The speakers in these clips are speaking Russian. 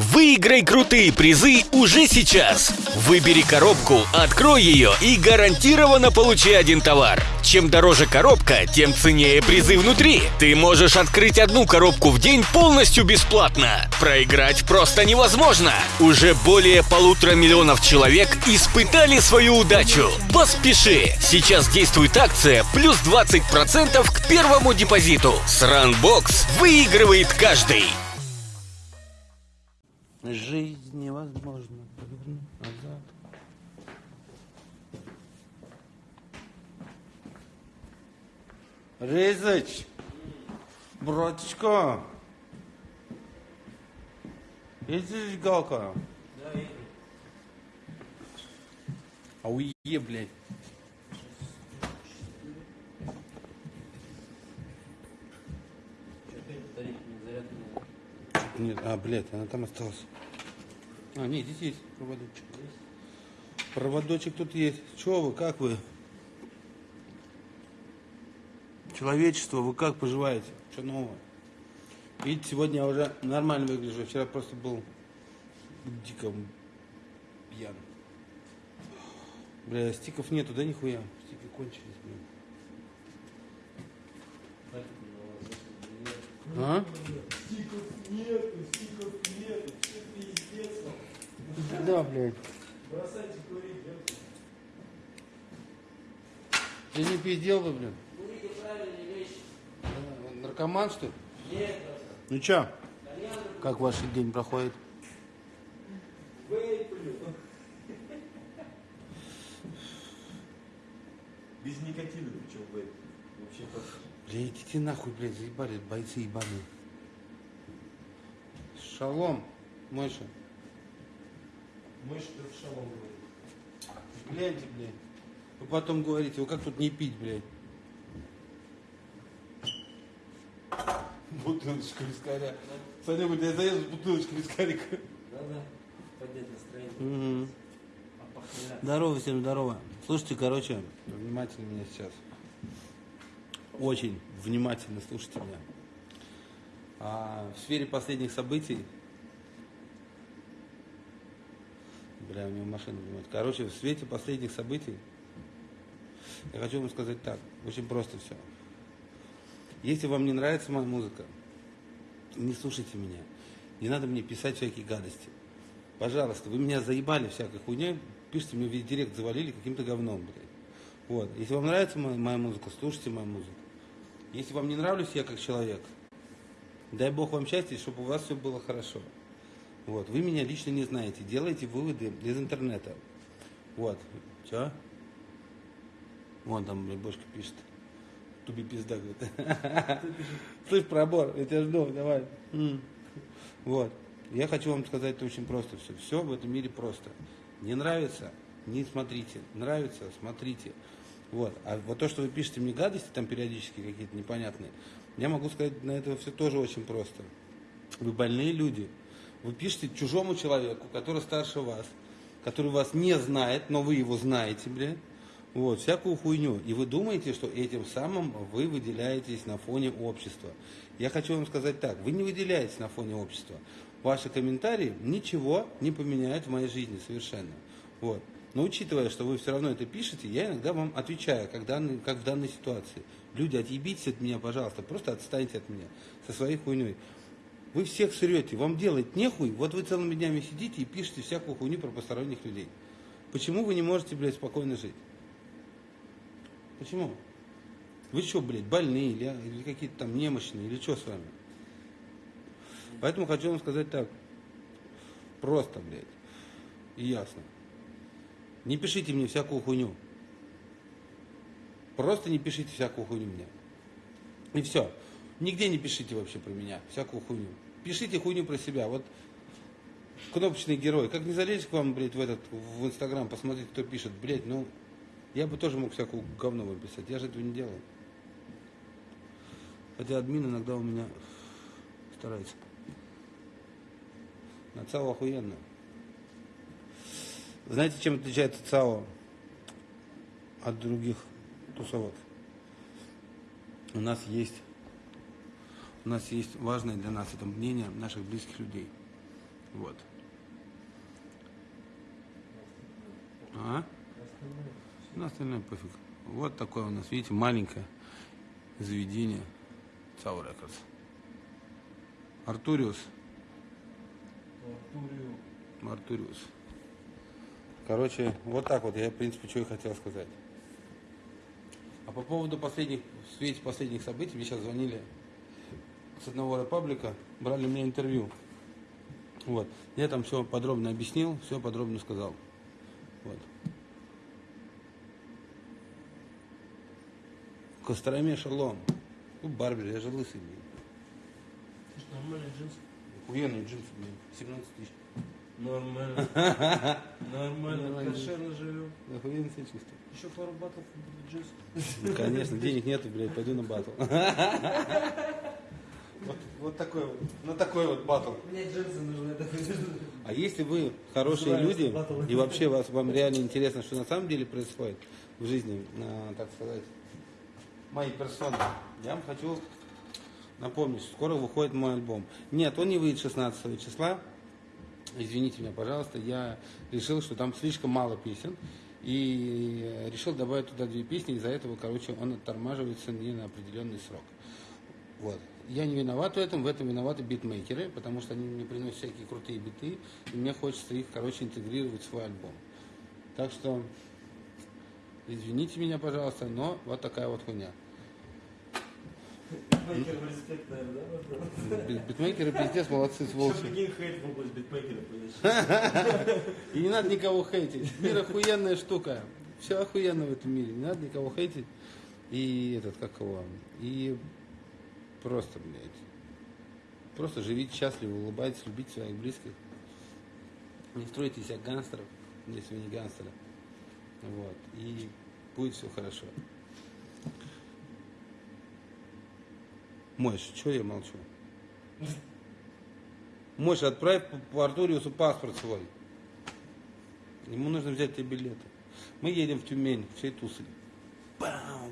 Выиграй крутые призы уже сейчас. Выбери коробку, открой ее и гарантированно получи один товар. Чем дороже коробка, тем ценнее призы внутри. Ты можешь открыть одну коробку в день полностью бесплатно. Проиграть просто невозможно. Уже более полутора миллионов человек испытали свою удачу. Поспеши! Сейчас действует акция плюс 20% к первому депозиту. С Runbox выигрывает каждый. Жизнь невозможно повернуть назад. Резач, браточка, едешь галка? Да. А уе, блядь. Что батарейки не зарядка не Нет, а, блядь, она там осталась. А, нет, здесь есть проводочек. Проводочек тут есть. Че вы, как вы? Человечество, вы как поживаете? Что нового? Видите, сегодня я уже нормально выгляжу. Вчера просто был дико пьян. Бля, стиков нету, да нихуя? Стики кончились, блин. А? Да, блядь. Бросайте курить. Ты не пиздел бы, блин. Наркоман, что ли? Ну чё? Как ваш день проходит? Без никотина причем в этом. Вообще как. Бля, идите нахуй, блядь, заебали, бойцы ебаные. Шалом, Мойша. Мышь ты в шалом говорит. Гляньте, блядь. Вы потом говорите, вы как тут не пить, блядь? Бутылочка вискаря. Саня, блядь, я заеду с бутылочкой вискарика. надо поднять настроение. Угу. Здорово всем, здорово. Слушайте, короче, внимательно меня сейчас. Очень внимательно слушайте меня. А, в сфере последних событий... Бля, у него машина понимаете. Короче, в свете последних событий я хочу вам сказать так. Очень просто все. Если вам не нравится моя музыка, не слушайте меня. Не надо мне писать всякие гадости. Пожалуйста, вы меня заебали всякой хуйней, пишите мне в директ, завалили каким-то говном, блядь. Вот. Если вам нравится моя, моя музыка, слушайте мою музыку. Если вам не нравлюсь я как человек, дай бог вам счастья, чтобы у вас все было хорошо. Вот. Вы меня лично не знаете, делайте выводы из интернета. Вот. Че? Вон там, блядь, бошка пишет. Туби пизда, говорит. Слышь, пробор, я тебя жду, давай. Вот. Я хочу вам сказать это очень просто все. Все в этом мире просто. Не нравится, не смотрите. Нравится, смотрите. Вот. А вот то, что вы пишете мне гадости, там периодически какие-то непонятные, я могу сказать на это все тоже очень просто. Вы больные люди. Вы пишете чужому человеку, который старше вас, который вас не знает, но вы его знаете, блядь. Вот, всякую хуйню. И вы думаете, что этим самым вы выделяетесь на фоне общества. Я хочу вам сказать так, вы не выделяетесь на фоне общества. Ваши комментарии ничего не поменяют в моей жизни совершенно. Вот. Но учитывая, что вы все равно это пишете, я иногда вам отвечаю, как, данный, как в данной ситуации. Люди, отъебитесь от меня, пожалуйста, просто отстаньте от меня со своей хуйней. Вы всех срете, вам делать нехуй, вот вы целыми днями сидите и пишете всякую хуйню про посторонних людей. Почему вы не можете, блядь, спокойно жить? Почему? Вы что, блядь, больные или, или какие-то там немощные, или что с вами? Поэтому хочу вам сказать так. Просто, блядь. И ясно. Не пишите мне всякую хуйню. Просто не пишите всякую хуйню мне. И все. Нигде не пишите вообще про меня всякую хуйню. Пишите хуйню про себя. Вот кнопочный герой. Как не залезть к вам, блядь, в этот, в Инстаграм, посмотреть, кто пишет, блядь, ну, я бы тоже мог всякую говно выписать. Я же этого не делаю. Хотя админ иногда у меня старается. На ЦАО охуенно. Знаете, чем отличается ЦАО от других тусовок? У нас есть у нас есть важное для нас это мнение наших близких людей. Вот. А? На остальное пофиг. Вот такое у нас, видите, маленькое заведение ЦАО Рекордс. Артуриус. Артуриус. Артуриус. Короче, вот так вот я, в принципе, что и хотел сказать. А по поводу последних, в свете последних событий, мне сейчас звонили с одного репаблика, брали мне интервью. Вот. Я там все подробно объяснил, все подробно сказал. Вот. Костроме шалом. Ну, барбер, я же лысый, блин. Нормальный джинс. Охуенные джинсы, блин. 17 тысяч. Нормально. Нормально. Кошерно живем. Охуенно себя чувствую. Еще пару батов будет. Ну, конечно, денег нету, блядь, пойду на батл. Вот, вот такой вот, на такой вот батл. Мне джинсы нужны. А если вы хорошие люди, и вообще вас, вам реально интересно, что на самом деле происходит в жизни, а, так сказать, моей персоны, я вам хочу напомнить, что скоро выходит мой альбом. Нет, он не выйдет 16 числа, извините меня, пожалуйста, я решил, что там слишком мало песен, и решил добавить туда две песни, из-за этого, короче, он оттормаживается не на определенный срок. Вот. Я не виноват в этом, в этом виноваты битмейкеры, потому что они мне приносят всякие крутые биты, и мне хочется их, короче, интегрировать в свой альбом. Так что, извините меня, пожалуйста, но вот такая вот хуйня. Битмейкеров респект, наверное, да? Битмейкеры пиздец, молодцы, сволочи. прикинь, hate в область битмейкера появился. И не надо никого хейтить. Мир охуенная штука. Все охуенно в этом мире. Не надо никого хейтить. И этот, как его, и просто, блядь, просто живите счастливо, улыбайтесь, любите своих близких. Не стройте из себя гангстеров, если вы не гангстеры. Вот. И будет все хорошо. Мойш, что я молчу? Мойш, отправь по- Артуриусу паспорт свой. Ему нужно взять тебе билеты. Мы едем в Тюмень, всей тусой. Бам!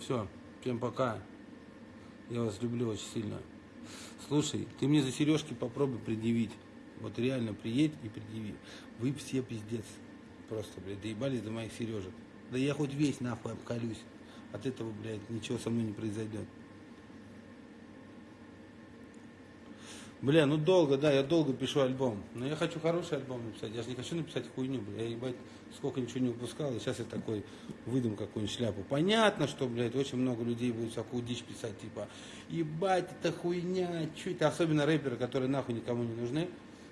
Все, всем пока. Я вас люблю очень сильно. Слушай, ты мне за сережки попробуй предъявить. Вот реально приедь и предъяви. Вы все пиздец. Просто, блядь, доебались до моих сережек. Да я хоть весь нахуй обколюсь. От этого, блядь, ничего со мной не произойдет. Бля, ну долго, да, я долго пишу альбом. Но я хочу хороший альбом написать. Я же не хочу написать хуйню, бля. Я, ебать, сколько ничего не выпускал, и сейчас я такой выдам какую-нибудь шляпу. Понятно, что, блядь, очень много людей будет всякую дичь писать, типа, ебать, это хуйня, это, особенно рэперы, которые нахуй никому не нужны,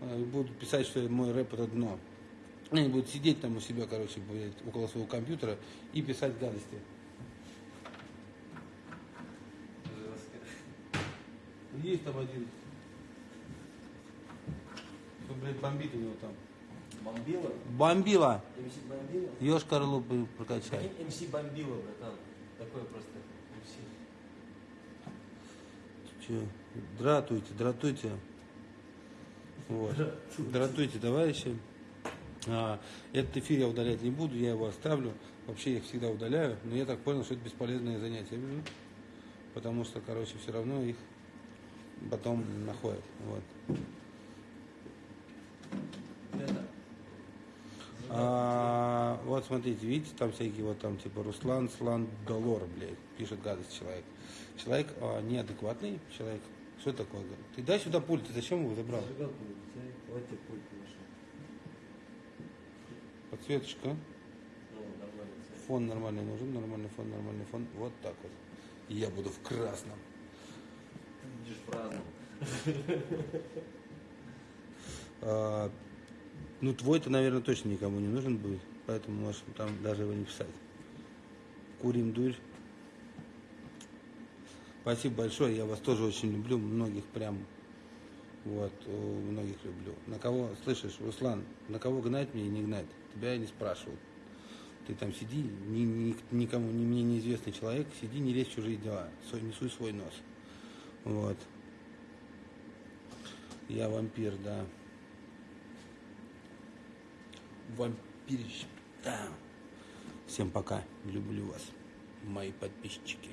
э, будут писать, что мой рэп это дно. Они будут сидеть там у себя, короче, блядь, около своего компьютера и писать гадости. Есть там один. Что, блядь, бомбит у него там. Бомбила? Бомбила! МС Бомбила? Ёшкар лупы прокачай. МС Бомбила, братан. Такое просто МС. Че? Дратуйте, дратуйте. Вот. Дратуйте, товарищи. А, этот эфир я удалять не буду, я его оставлю. Вообще я их всегда удаляю, но я так понял, что это бесполезное занятие. Потому что, короче, все равно их потом находят. Вот. А, вот смотрите, видите, там всякие вот там типа Руслан Слан Долор, блядь, пишет гадость человек. Человек а, неадекватный человек. Что такое? Ты дай сюда пульт, ты зачем его забрал? Подсветочка. Фон нормальный нужен, нормальный фон, нормальный фон. Вот так вот. И я буду в красном. Ты будешь праздновать. А, ну, твой-то, наверное, точно никому не нужен будет. Поэтому можешь там даже его не писать. Курим дурь. Спасибо большое, я вас тоже очень люблю, многих прям, вот, э, многих люблю. На кого, слышишь, Руслан, на кого гнать мне и не гнать? Тебя я не спрашивал. Ты там сиди, ни- ни- никому, ни мне неизвестный человек, сиди, не лезь в чужие дела, свой, несуй свой нос. Вот. Я вампир, да. Вампирищ. Да. Всем пока. Люблю вас, мои подписчики.